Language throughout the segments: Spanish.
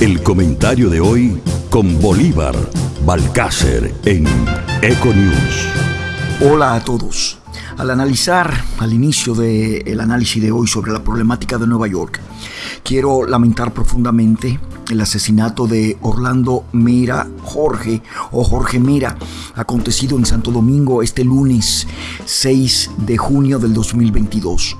El comentario de hoy con Bolívar Balcácer en Econews. Hola a todos. Al analizar, al inicio del análisis de hoy sobre la problemática de Nueva York, quiero lamentar profundamente el asesinato de Orlando Mira Jorge o Jorge Mira, acontecido en Santo Domingo este lunes 6 de junio del 2022.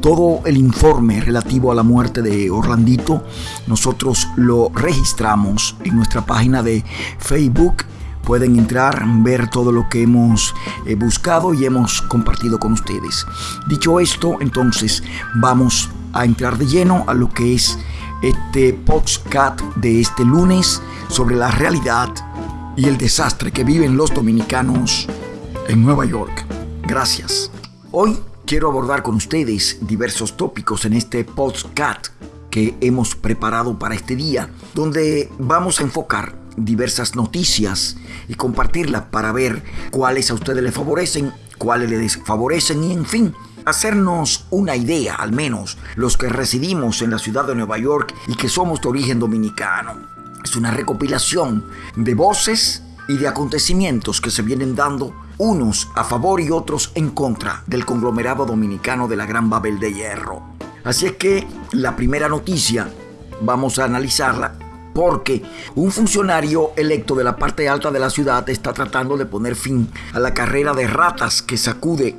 Todo el informe relativo a la muerte de Orlandito, nosotros lo registramos en nuestra página de Facebook pueden entrar, ver todo lo que hemos eh, buscado y hemos compartido con ustedes. Dicho esto, entonces vamos a entrar de lleno a lo que es este podcast de este lunes sobre la realidad y el desastre que viven los dominicanos en Nueva York. Gracias. Hoy quiero abordar con ustedes diversos tópicos en este podcast que hemos preparado para este día, donde vamos a enfocar diversas noticias y compartirlas para ver cuáles a ustedes les favorecen, cuáles les desfavorecen y en fin, hacernos una idea, al menos los que residimos en la ciudad de Nueva York y que somos de origen dominicano. Es una recopilación de voces y de acontecimientos que se vienen dando unos a favor y otros en contra del conglomerado dominicano de la Gran Babel de Hierro. Así es que la primera noticia vamos a analizarla porque un funcionario electo de la parte alta de la ciudad está tratando de poner fin a la carrera de ratas que sacude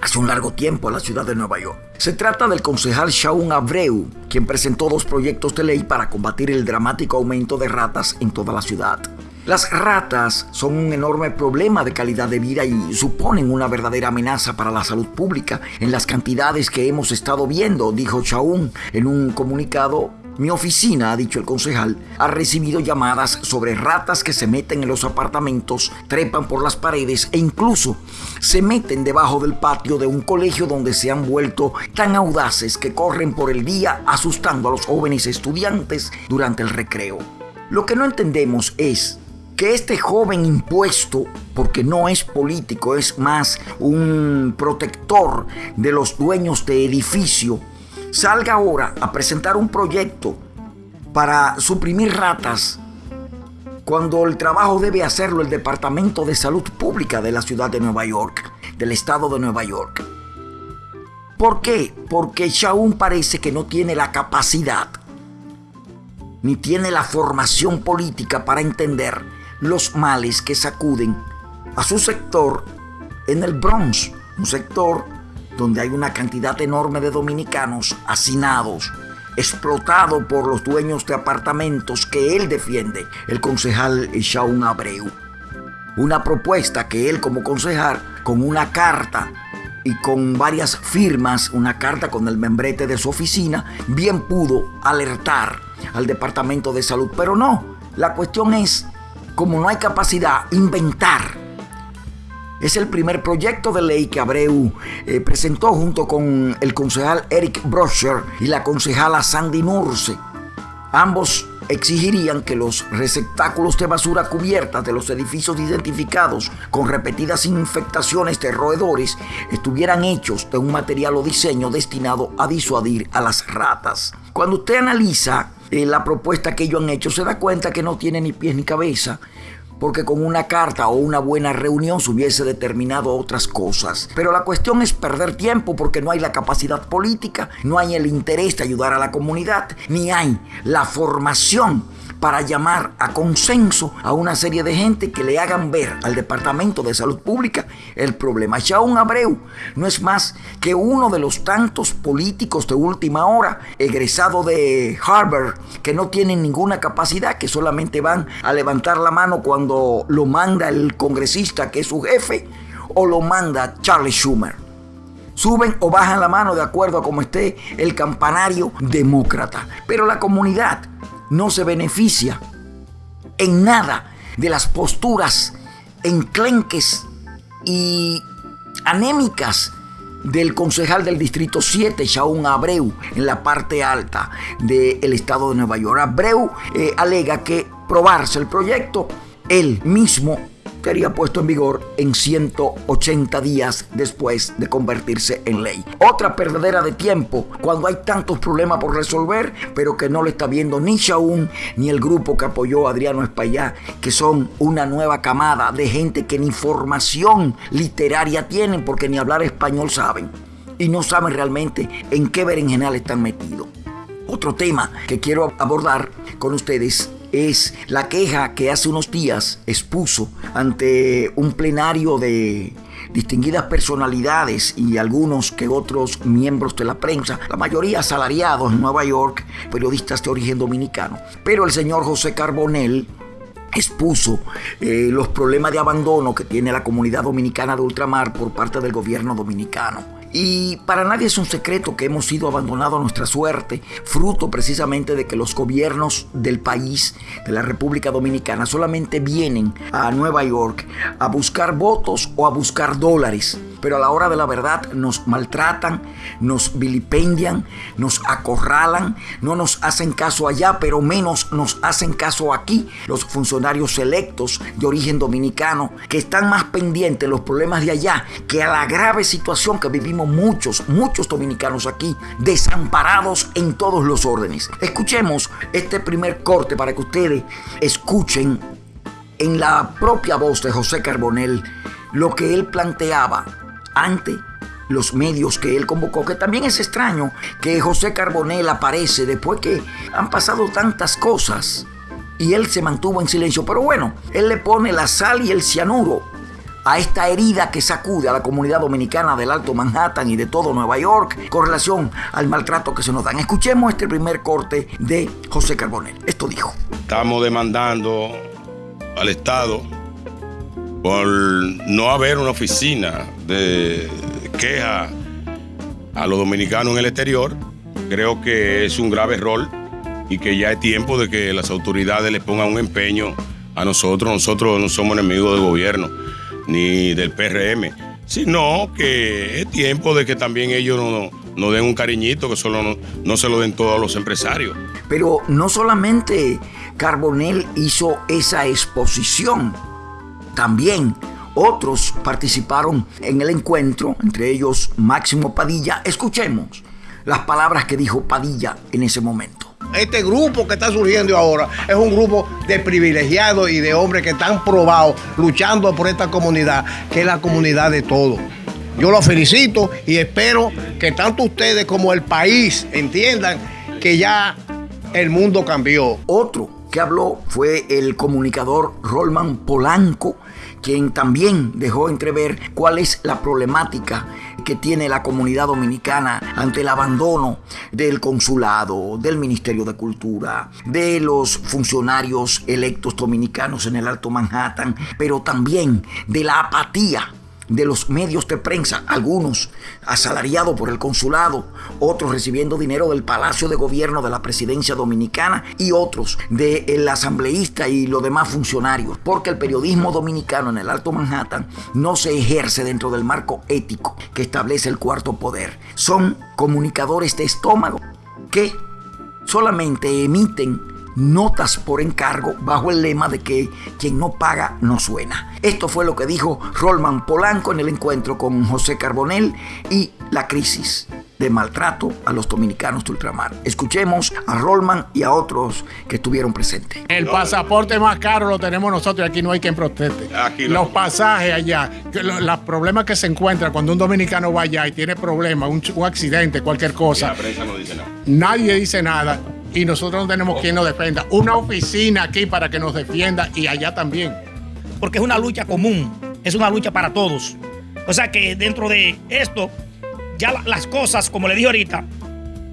hace un largo tiempo a la ciudad de Nueva York. Se trata del concejal Shaun Abreu, quien presentó dos proyectos de ley para combatir el dramático aumento de ratas en toda la ciudad. Las ratas son un enorme problema de calidad de vida y suponen una verdadera amenaza para la salud pública en las cantidades que hemos estado viendo, dijo Shaun en un comunicado mi oficina, ha dicho el concejal, ha recibido llamadas sobre ratas que se meten en los apartamentos, trepan por las paredes e incluso se meten debajo del patio de un colegio donde se han vuelto tan audaces que corren por el día asustando a los jóvenes estudiantes durante el recreo. Lo que no entendemos es que este joven impuesto, porque no es político, es más un protector de los dueños de edificio, salga ahora a presentar un proyecto para suprimir ratas cuando el trabajo debe hacerlo el Departamento de Salud Pública de la ciudad de Nueva York, del estado de Nueva York. ¿Por qué? Porque Shaun parece que no tiene la capacidad ni tiene la formación política para entender los males que sacuden a su sector en el Bronx, un sector donde hay una cantidad enorme de dominicanos hacinados, explotado por los dueños de apartamentos que él defiende, el concejal Shaun Abreu. Una propuesta que él como concejal, con una carta y con varias firmas, una carta con el membrete de su oficina, bien pudo alertar al Departamento de Salud. Pero no, la cuestión es, como no hay capacidad, inventar es el primer proyecto de ley que Abreu eh, presentó junto con el concejal Eric Brosher y la concejala Sandy Nurse. Ambos exigirían que los receptáculos de basura cubiertas de los edificios identificados con repetidas infectaciones de roedores estuvieran hechos de un material o diseño destinado a disuadir a las ratas. Cuando usted analiza eh, la propuesta que ellos han hecho, se da cuenta que no tiene ni pies ni cabeza porque con una carta o una buena reunión se hubiese determinado otras cosas. Pero la cuestión es perder tiempo porque no hay la capacidad política, no hay el interés de ayudar a la comunidad, ni hay la formación para llamar a consenso a una serie de gente que le hagan ver al Departamento de Salud Pública el problema. Shaun Abreu no es más que uno de los tantos políticos de última hora, egresado de Harvard, que no tienen ninguna capacidad, que solamente van a levantar la mano cuando lo manda el congresista que es su jefe o lo manda Charlie Schumer suben o bajan la mano de acuerdo a cómo esté el campanario demócrata. Pero la comunidad no se beneficia en nada de las posturas enclenques y anémicas del concejal del Distrito 7, Shaun Abreu, en la parte alta del estado de Nueva York. Abreu eh, alega que probarse el proyecto, él mismo estaría puesto en vigor en 180 días después de convertirse en ley. Otra perdedera de tiempo cuando hay tantos problemas por resolver, pero que no le está viendo ni Shaun ni el grupo que apoyó a Adriano Espaillá, que son una nueva camada de gente que ni formación literaria tienen porque ni hablar español saben y no saben realmente en qué berenjenal están metidos. Otro tema que quiero abordar con ustedes es la queja que hace unos días expuso ante un plenario de distinguidas personalidades y algunos que otros miembros de la prensa, la mayoría asalariados en Nueva York, periodistas de origen dominicano. Pero el señor José Carbonell expuso eh, los problemas de abandono que tiene la comunidad dominicana de ultramar por parte del gobierno dominicano. Y para nadie es un secreto que hemos sido abandonados a nuestra suerte, fruto precisamente de que los gobiernos del país, de la República Dominicana, solamente vienen a Nueva York a buscar votos o a buscar dólares pero a la hora de la verdad nos maltratan, nos vilipendian, nos acorralan, no nos hacen caso allá, pero menos nos hacen caso aquí los funcionarios electos de origen dominicano, que están más pendientes los problemas de allá que a la grave situación que vivimos muchos, muchos dominicanos aquí, desamparados en todos los órdenes. Escuchemos este primer corte para que ustedes escuchen en la propia voz de José Carbonell lo que él planteaba ante los medios que él convocó, que también es extraño que José Carbonell aparece después que han pasado tantas cosas y él se mantuvo en silencio. Pero bueno, él le pone la sal y el cianuro a esta herida que sacude a la comunidad dominicana del Alto Manhattan y de todo Nueva York con relación al maltrato que se nos dan. Escuchemos este primer corte de José Carbonell. Esto dijo. Estamos demandando al Estado por no haber una oficina de queja a los dominicanos en el exterior, creo que es un grave error y que ya es tiempo de que las autoridades le pongan un empeño a nosotros. Nosotros no somos enemigos del gobierno ni del PRM, sino que es tiempo de que también ellos nos den un cariñito, que solo no, no se lo den todos los empresarios. Pero no solamente Carbonell hizo esa exposición, también otros participaron en el encuentro, entre ellos Máximo Padilla. Escuchemos las palabras que dijo Padilla en ese momento. Este grupo que está surgiendo ahora es un grupo de privilegiados y de hombres que están probados luchando por esta comunidad, que es la comunidad de todos. Yo los felicito y espero que tanto ustedes como el país entiendan que ya el mundo cambió. Otro que habló fue el comunicador Rolman Polanco, quien también dejó entrever cuál es la problemática que tiene la comunidad dominicana ante el abandono del consulado, del Ministerio de Cultura, de los funcionarios electos dominicanos en el Alto Manhattan, pero también de la apatía de los medios de prensa, algunos asalariados por el consulado, otros recibiendo dinero del Palacio de Gobierno de la Presidencia Dominicana y otros del asambleísta y los demás funcionarios, porque el periodismo dominicano en el Alto Manhattan no se ejerce dentro del marco ético que establece el cuarto poder. Son comunicadores de estómago que solamente emiten notas por encargo bajo el lema de que quien no paga no suena. Esto fue lo que dijo Rolman Polanco en el encuentro con José Carbonell y la crisis de maltrato a los dominicanos de ultramar. Escuchemos a Rolman y a otros que estuvieron presentes. El pasaporte más caro lo tenemos nosotros y aquí no hay quien proteste. Los pasajes allá, los problemas que se encuentran cuando un dominicano va allá y tiene problemas, un, accidente, cualquier cosa. Nadie dice nada y nosotros no tenemos quien nos defienda. Una oficina aquí para que nos defienda y allá también. Porque es una lucha común, es una lucha para todos. O sea que dentro de esto, ya las cosas, como le dije ahorita,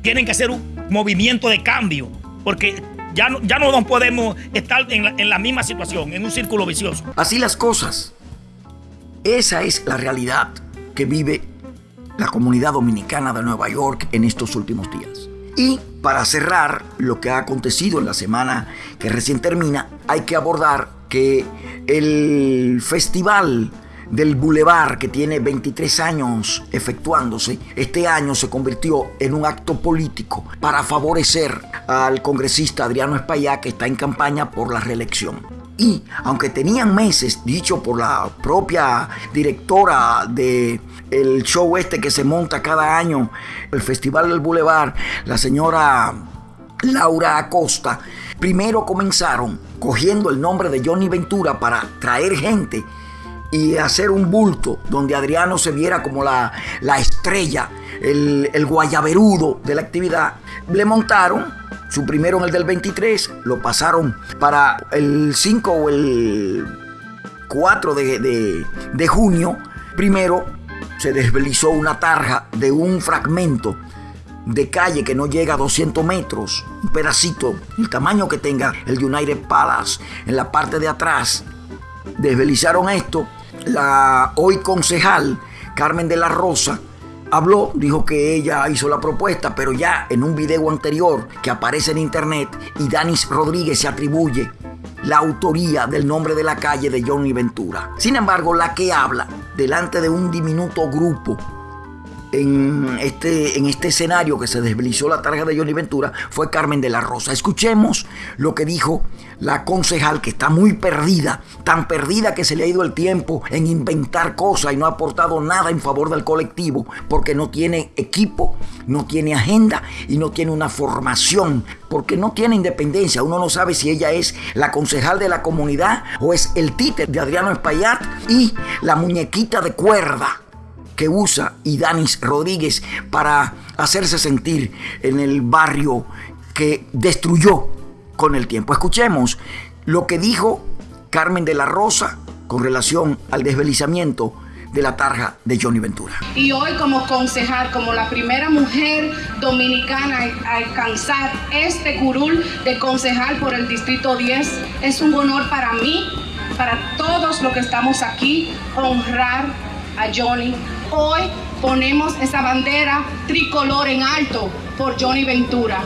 tienen que hacer un movimiento de cambio. Porque ya no, ya no podemos estar en la, en la misma situación, en un círculo vicioso. Así las cosas. Esa es la realidad que vive la comunidad dominicana de Nueva York en estos últimos días. Y para cerrar lo que ha acontecido en la semana que recién termina, hay que abordar que el festival del Boulevard, que tiene 23 años efectuándose, este año se convirtió en un acto político para favorecer al congresista Adriano Espaillá, que está en campaña por la reelección. Y aunque tenían meses, dicho por la propia directora de el show este que se monta cada año, el Festival del Boulevard, la señora Laura Acosta, primero comenzaron cogiendo el nombre de Johnny Ventura para traer gente y hacer un bulto donde Adriano se viera como la, estrella, el, el guayaberudo de la actividad. Le montaron su primero en el del 23, lo pasaron para el 5 o el 4 de, de junio. Primero se desvelizó una tarja de un fragmento de calle que no llega a 200 metros, un pedacito, el tamaño que tenga el United Palace en la parte de atrás. Desvelizaron esto. La hoy concejal Carmen de la Rosa habló, dijo que ella hizo la propuesta, pero ya en un video anterior que aparece en internet y Danis Rodríguez se atribuye la autoría del nombre de la calle de Johnny Ventura. Sin embargo, la que habla delante de un diminuto grupo en este, en este escenario que se desvelizó la tarja de Johnny Ventura fue Carmen de la Rosa. Escuchemos lo que dijo la concejal que está muy perdida, tan perdida que se le ha ido el tiempo en inventar cosas y no ha aportado nada en favor del colectivo porque no tiene equipo, no tiene agenda y no tiene una formación, porque no tiene independencia. Uno no sabe si ella es la concejal de la comunidad o es el títer de Adriano Espaillat y la muñequita de cuerda que usa Idanis Rodríguez para hacerse sentir en el barrio que destruyó con el tiempo. Escuchemos lo que dijo Carmen de la Rosa con relación al desvelizamiento de la tarja de Johnny Ventura. Y hoy como concejal, como la primera mujer dominicana a alcanzar este curul de concejal por el Distrito 10, es un honor para mí, para todos los que estamos aquí, honrar a Johnny Hoy ponemos esa bandera tricolor en alto por Johnny Ventura.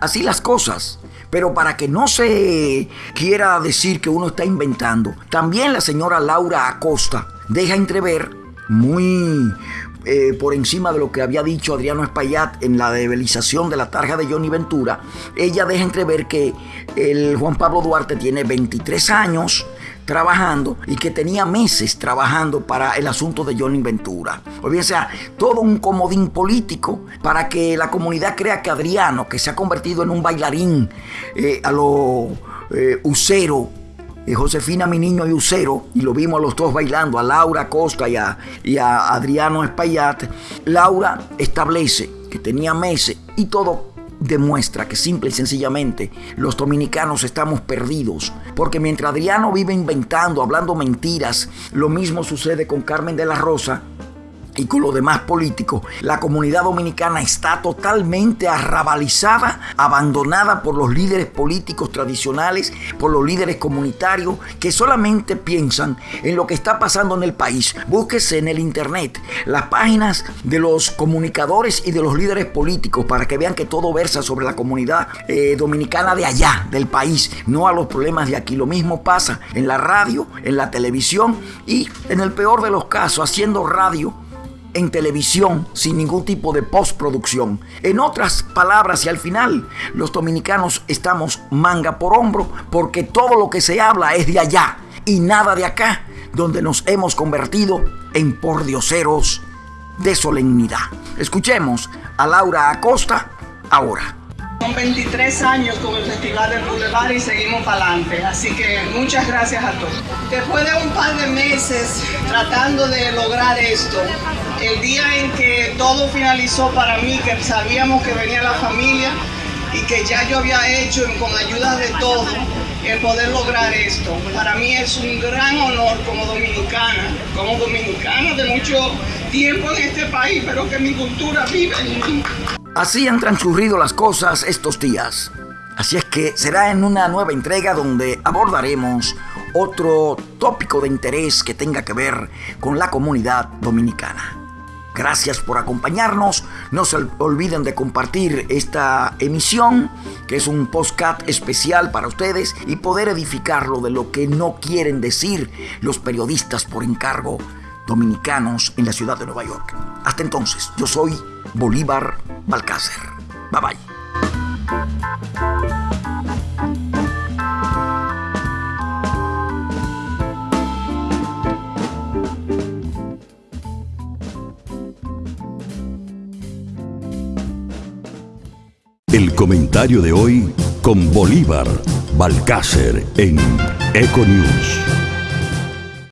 Así las cosas. Pero para que no se quiera decir que uno está inventando, también la señora Laura Acosta deja entrever muy eh, por encima de lo que había dicho Adriano Espaillat en la debelización de la tarja de Johnny Ventura, ella deja entrever que el Juan Pablo Duarte tiene 23 años, trabajando y que tenía meses trabajando para el asunto de Johnny Ventura. O bien sea, todo un comodín político para que la comunidad crea que Adriano, que se ha convertido en un bailarín eh, a lo eh, usero, eh, Josefina, mi niño y Usero, y lo vimos a los dos bailando, a Laura Costa y a, y a Adriano Espaillat. Laura establece que tenía meses y todo demuestra que simple y sencillamente los dominicanos estamos perdidos. Porque mientras Adriano vive inventando, hablando mentiras, lo mismo sucede con Carmen de la Rosa, y con los demás políticos, la comunidad dominicana está totalmente arrabalizada, abandonada por los líderes políticos tradicionales, por los líderes comunitarios que solamente piensan en lo que está pasando en el país. Búsquese en el internet las páginas de los comunicadores y de los líderes políticos para que vean que todo versa sobre la comunidad eh, dominicana de allá, del país, no a los problemas de aquí. Lo mismo pasa en la radio, en la televisión y en el peor de los casos, haciendo radio en televisión sin ningún tipo de postproducción. En otras palabras y al final, los dominicanos estamos manga por hombro porque todo lo que se habla es de allá y nada de acá, donde nos hemos convertido en pordioseros de solemnidad. Escuchemos a Laura Acosta ahora. Son 23 años con el Festival del Boulevard y seguimos para adelante. Así que muchas gracias a todos. Después de un par de meses tratando de lograr esto, el día en que todo finalizó para mí, que sabíamos que venía la familia y que ya yo había hecho con ayuda de todos el poder lograr esto. Para mí es un gran honor como dominicana, como dominicana de mucho tiempo en este país, pero que mi cultura vive en mí. Así han transcurrido las cosas estos días. Así es que será en una nueva entrega donde abordaremos otro tópico de interés que tenga que ver con la comunidad dominicana. Gracias por acompañarnos. No se olviden de compartir esta emisión, que es un postcat especial para ustedes, y poder edificarlo de lo que no quieren decir los periodistas por encargo dominicanos en la ciudad de Nueva York. Hasta entonces, yo soy Bolívar Balcácer. Bye bye. Comentario de hoy con Bolívar Balcácer en Econews.